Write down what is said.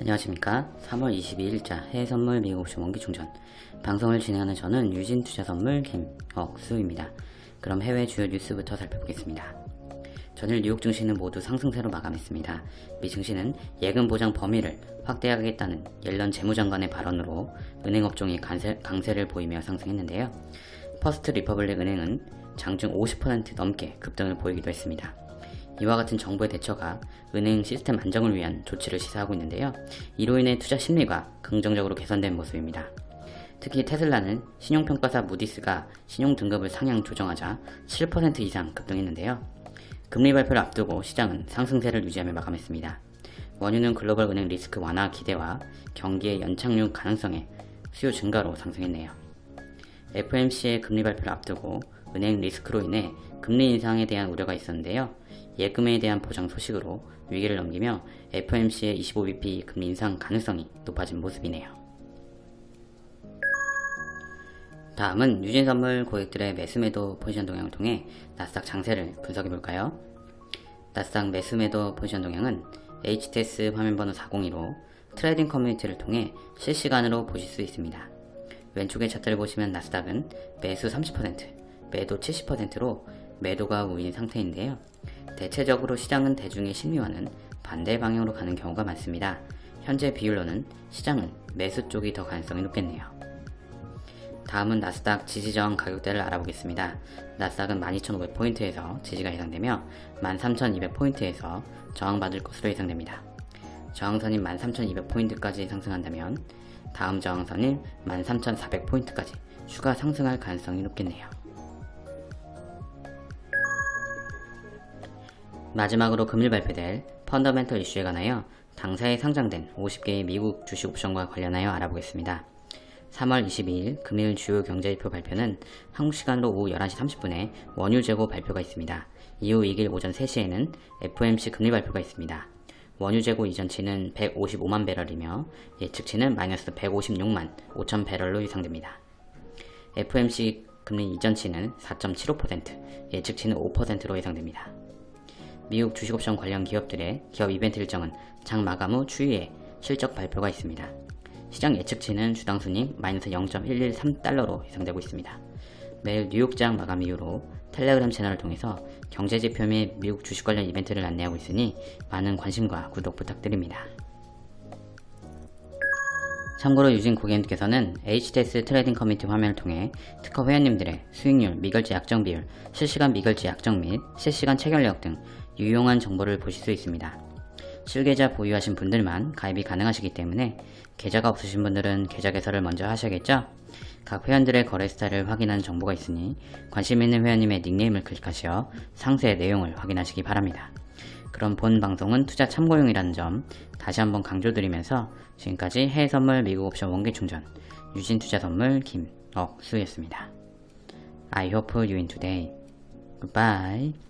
안녕하십니까. 3월 22일자 해외선물 미국 옵션 원기충전. 방송을 진행하는 저는 유진투자선물 김억수입니다. 그럼 해외 주요 뉴스부터 살펴보겠습니다. 전일 뉴욕 증시는 모두 상승세로 마감했습니다. 미 증시는 예금 보장 범위를 확대하겠다는 옐런 재무장관의 발언으로 은행업종이 강세, 강세를 보이며 상승했는데요. 퍼스트 리퍼블릭 은행은 장중 50% 넘게 급등을 보이기도 했습니다 이와 같은 정부의 대처가 은행 시스템 안정을 위한 조치를 시사하고 있는데요. 이로 인해 투자 심리가 긍정적으로 개선된 모습입니다. 특히 테슬라는 신용평가사 무디스가 신용등급을 상향 조정하자 7% 이상 급등했는데요. 금리 발표를 앞두고 시장은 상승세를 유지하며 마감했습니다. 원유는 글로벌 은행 리스크 완화 기대와 경기의 연착륙 가능성에 수요 증가로 상승했네요. FMC의 금리 발표를 앞두고 은행 리스크로 인해 금리 인상에 대한 우려가 있었는데요. 예금에 대한 보장 소식으로 위기를 넘기며 FOMC의 25bp 금리 인상 가능성이 높아진 모습이네요. 다음은 유진선물 고객들의 매수매도 포지션 동향을 통해 나스닥 장세를 분석해볼까요? 나스닥 매수매도 포지션 동향은 HTS 화면번호 402로 trading community를 통해 실시간으로 보실 수 있습니다. 왼쪽의 차트를 보시면 나스닥은 매수 30%, 매도 70%로 매도가 우인 상태인데요. 대체적으로 시장은 대중의 심리와는 반대 방향으로 가는 경우가 많습니다. 현재 비율로는 시장은 매수 쪽이 더 가능성이 높겠네요. 다음은 나스닥 지지저항 가격대를 알아보겠습니다. 나스닥은 12,500포인트에서 지지가 예상되며 13,200포인트에서 저항받을 것으로 예상됩니다. 저항선인 13,200포인트까지 상승한다면 다음 저항선인 13,400포인트까지 추가 상승할 가능성이 높겠네요. 마지막으로 금일 발표될 펀더멘털 이슈에 관하여 당사에 상장된 50개의 미국 주식 옵션과 관련하여 알아보겠습니다. 3월 22일 금일 주요 경제지표 발표는 한국 시간으로 오후 11시 30분에 원유 재고 발표가 있습니다. 이후 2일 오전 3시에는 FOMC 금리 발표가 있습니다. 원유 재고 이전치는 155만 배럴이며 예측치는 마이너스 156만 5천 배럴로 예상됩니다. FOMC 금리 이전치는 4.75%, 예측치는 5%로 예상됩니다. 미국 주식옵션 관련 기업들의 기업 이벤트 일정은 장 마감 후 추후에 실적 발표가 있습니다. 시장 예측치는 주당 순익 마이너스 0.113달러로 예상되고 있습니다. 매일 뉴욕장 마감 이후로 텔레그램 채널을 통해서 경제지표 및 미국 주식 관련 이벤트를 안내하고 있으니 많은 관심과 구독 부탁드립니다. 참고로 유진 고객님께서는 HTS trading community 화면을 통해 특허 회원님들의 수익률, 미결제 약정 비율, 실시간 미결제 약정 및 실시간 체결력 등 유용한 정보를 보실 수 있습니다. 실계좌 보유하신 분들만 가입이 가능하시기 때문에 계좌가 없으신 분들은 계좌 개설을 먼저 하셔야겠죠? 각 회원들의 거래 스타일을 확인하는 정보가 있으니 관심 있는 회원님의 닉네임을 클릭하시어 상세 내용을 확인하시기 바랍니다. 그럼 본 방송은 투자 참고용이라는 점 다시 한번 강조드리면서 지금까지 해외선물 미국 옵션 원기 충전 유진투자선물 김억수였습니다. I hope you win today. Goodbye.